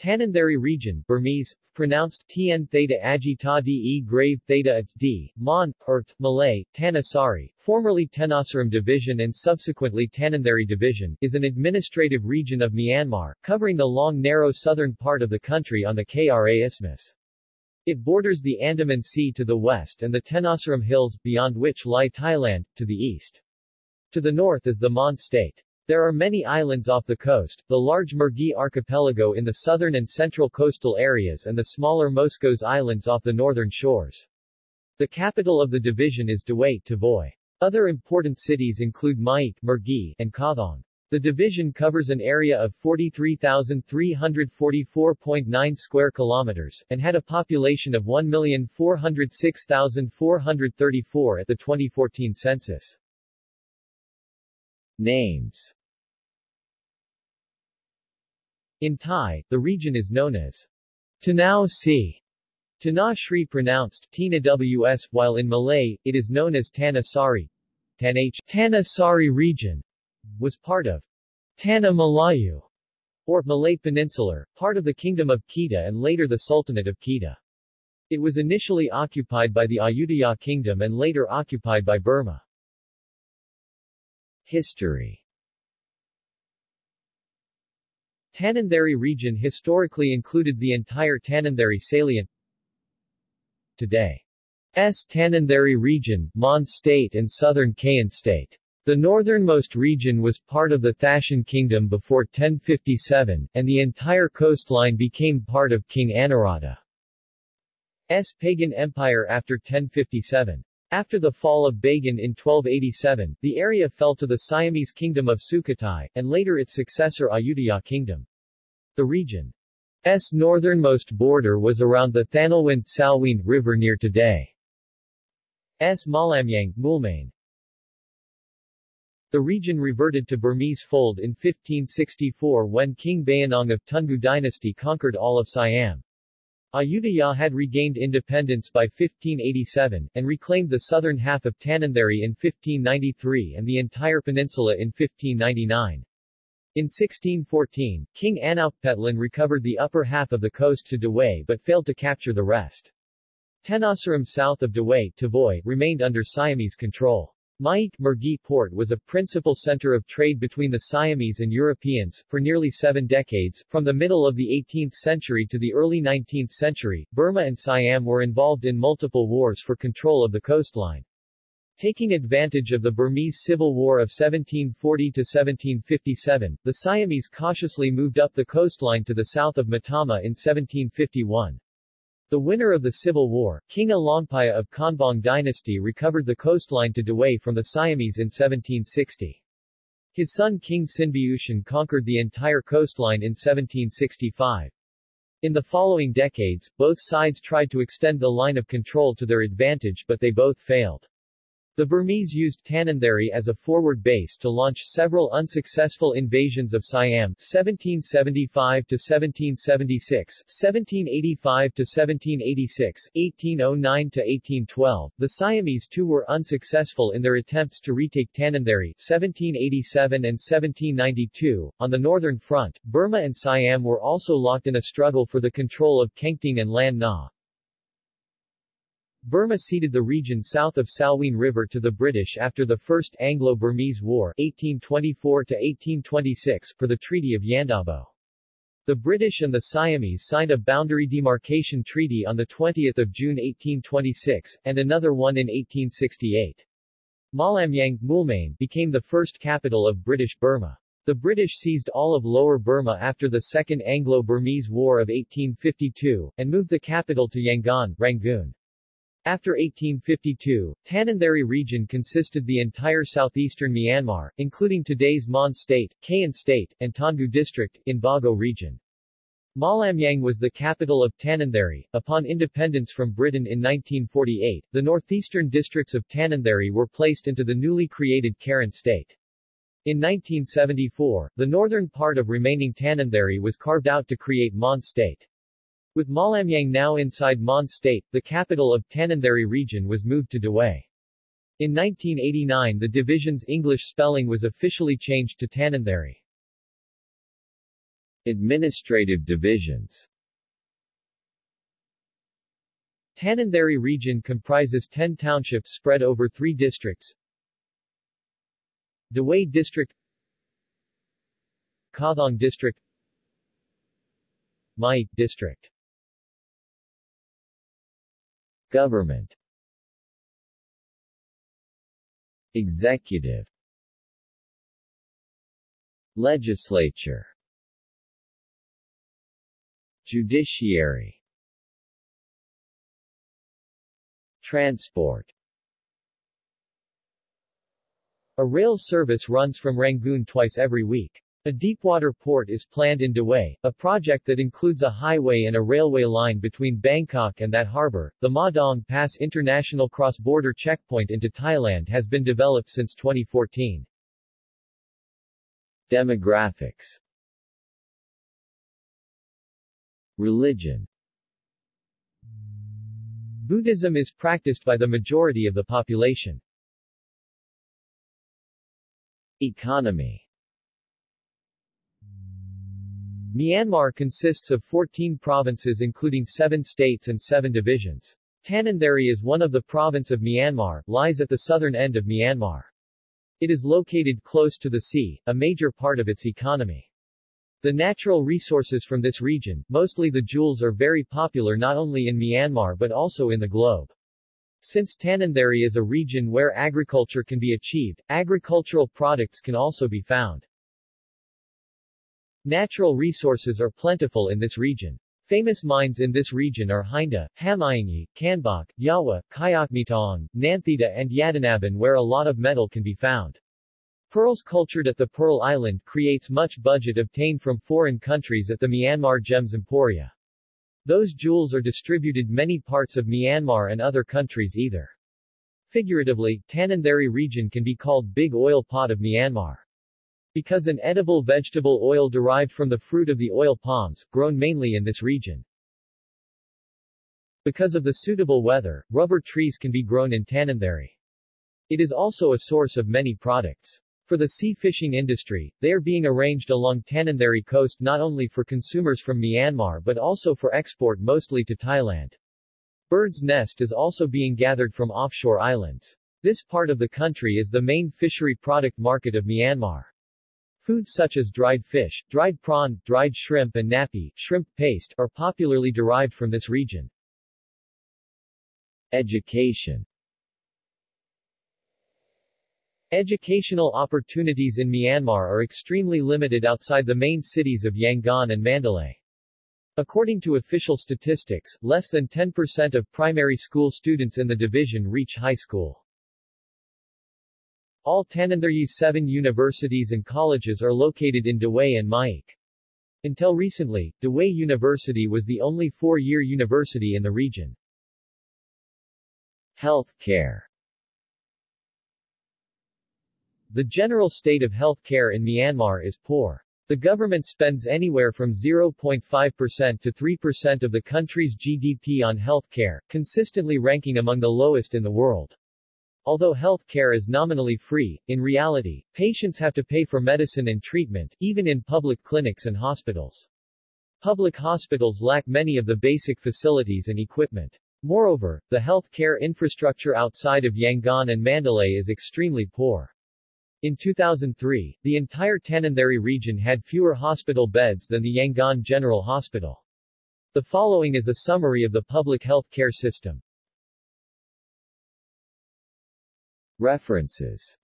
Tanintharyi region, Burmese, pronounced Tn theta agi ta de grave Theta D, Mon, Ert, Malay, Tanasari, formerly Tenasserim Division and subsequently Tanintharyi Division, is an administrative region of Myanmar, covering the long narrow southern part of the country on the Kra Isthmus. It borders the Andaman Sea to the west and the Tenasserim Hills, beyond which lie Thailand, to the east. To the north is the Mon State. There are many islands off the coast, the large Mergui archipelago in the southern and central coastal areas and the smaller Moscos Islands off the northern shores. The capital of the division is Dawei Tavoy. Other important cities include Myeik, Mergui, and Kawthaung. The division covers an area of 43,344.9 square kilometers, and had a population of 1,406,434 at the 2014 census. Names in Thai, the region is known as Tanao Si, Tanah Shri pronounced Tina Ws, while in Malay, it is known as Tanah Sari. Tanah Tanah Sari region was part of Tanah Malayu, or Malay Peninsular, part of the Kingdom of Kedah and later the Sultanate of Kedah. It was initially occupied by the Ayutthaya Kingdom and later occupied by Burma. History Tanintharyi region historically included the entire Tanintharyi salient. Today. S. Tanintharyi region, Mon State and southern Kayin State. The northernmost region was part of the Thaton kingdom before 1057, and the entire coastline became part of King Anawrahta's pagan empire after 1057. After the fall of Bagan in 1287, the area fell to the Siamese kingdom of Sukhothai, and later its successor Ayutthaya kingdom. The region's northernmost border was around the Thanlwin Salween River near today's Mawlamyine, Moulmein. The region reverted to Burmese fold in 1564 when King Bayinnaung of Toungoo dynasty conquered all of Siam. Ayutthaya had regained independence by 1587, and reclaimed the southern half of Tanintharyi in 1593 and the entire peninsula in 1599. In 1614, King Anaukpetlun recovered the upper half of the coast to Dawei but failed to capture the rest. Tenasserim south of Dawei Tavoy, remained under Siamese control. Myeik Mergui port was a principal center of trade between the Siamese and Europeans, for nearly seven decades. From the middle of the 18th century to the early 19th century, Burma and Siam were involved in multiple wars for control of the coastline. Taking advantage of the Burmese Civil War of 1740-1757, the Siamese cautiously moved up the coastline to the south of Mottama in 1751. The winner of the Civil War, King Alaungpaya of Konbaung dynasty recovered the coastline to Dawei from the Siamese in 1760. His son King Hsinbyushin conquered the entire coastline in 1765. In the following decades, both sides tried to extend the line of control to their advantage but they both failed. The Burmese used Tanintharyi as a forward base to launch several unsuccessful invasions of Siam 1775 to 1776, 1785 to 1786, 1809 to 1812. The Siamese too were unsuccessful in their attempts to retake Tanintharyi 1787 and 1792. On the northern front, Burma and Siam were also locked in a struggle for the control of Kengtung and Lan Na. Burma ceded the region south of Salween River to the British after the First Anglo-Burmese War 1824-1826 for the Treaty of Yandabo. The British and the Siamese signed a boundary demarcation treaty on 20 June 1826, and another one in 1868. Mawlamyine Moulmein became the first capital of British Burma. The British seized all of Lower Burma after the Second Anglo-Burmese War of 1852, and moved the capital to Yangon, Rangoon. After 1852, Tanintharyi region consisted the entire southeastern Myanmar, including today's Mon State, Kayin State, and Toungoo District, in Bago region. Mawlamyine was the capital of Tanintharyi. Upon independence from Britain in 1948, the northeastern districts of Tanintharyi were placed into the newly created Karen State. In 1974, the northern part of remaining Tanintharyi was carved out to create Mon State. With Mawlamyine now inside Mon State, the capital of Tanintharyi region was moved to Dawei. In 1989 the division's English spelling was officially changed to Tanintharyi. Administrative divisions Tanintharyi region comprises 10 townships spread over three districts Dawei District Kawthaung District Mai District Government Executive Legislature Judiciary Transport A rail service runs from Rangoon twice every week. A deepwater port is planned in Dawei, a project that includes a highway and a railway line between Bangkok and that harbor. The Maw Daung Pass International Cross-Border Checkpoint into Thailand has been developed since 2014. Demographics Religion Buddhism is practiced by the majority of the population. Economy Myanmar consists of 14 provinces including 7 states and 7 divisions. Tanintharyi is one of the province of Myanmar, lies at the southern end of Myanmar. It is located close to the sea, a major part of its economy. The natural resources from this region, mostly the jewels are very popular not only in Myanmar but also in the globe. Since Tanintharyi is a region where agriculture can be achieved, agricultural products can also be found. Natural resources are plentiful in this region. Famous mines in this region are Heinda, Hamayangi, Kanbok, Yawa, Kayakmitong, Nanthita and Yadanaban where a lot of metal can be found. Pearls cultured at the Pearl Island creates much budget obtained from foreign countries at the Myanmar Gems Emporia. Those jewels are distributed many parts of Myanmar and other countries either. Figuratively, Tanintharyi region can be called Big Oil Pot of Myanmar. Because an edible vegetable oil derived from the fruit of the oil palms, grown mainly in this region. Because of the suitable weather, rubber trees can be grown in Tanintharyi. It is also a source of many products. For the sea fishing industry, they are being arranged along Tanintharyi coast not only for consumers from Myanmar but also for export mostly to Thailand. Bird's nest is also being gathered from offshore islands. This part of the country is the main fishery product market of Myanmar. Foods such as dried fish, dried prawn, dried shrimp and ngapi shrimp paste are popularly derived from this region. Education Educational opportunities in Myanmar are extremely limited outside the main cities of Yangon and Mandalay. According to official statistics, less than 10% of primary school students in the division reach high school. All Tanintharyi's seven universities and colleges are located in Dawei and Myeik. Until recently, Dawei University was the only four-year university in the region. Health care The general state of health care in Myanmar is poor. The government spends anywhere from 0.5% to 3% of the country's GDP on health care, consistently ranking among the lowest in the world. Although health care is nominally free, in reality, patients have to pay for medicine and treatment, even in public clinics and hospitals. Public hospitals lack many of the basic facilities and equipment. Moreover, the health care infrastructure outside of Yangon and Mandalay is extremely poor. In 2003, the entire Tanintharyi region had fewer hospital beds than the Yangon General Hospital. The following is a summary of the public health care system. References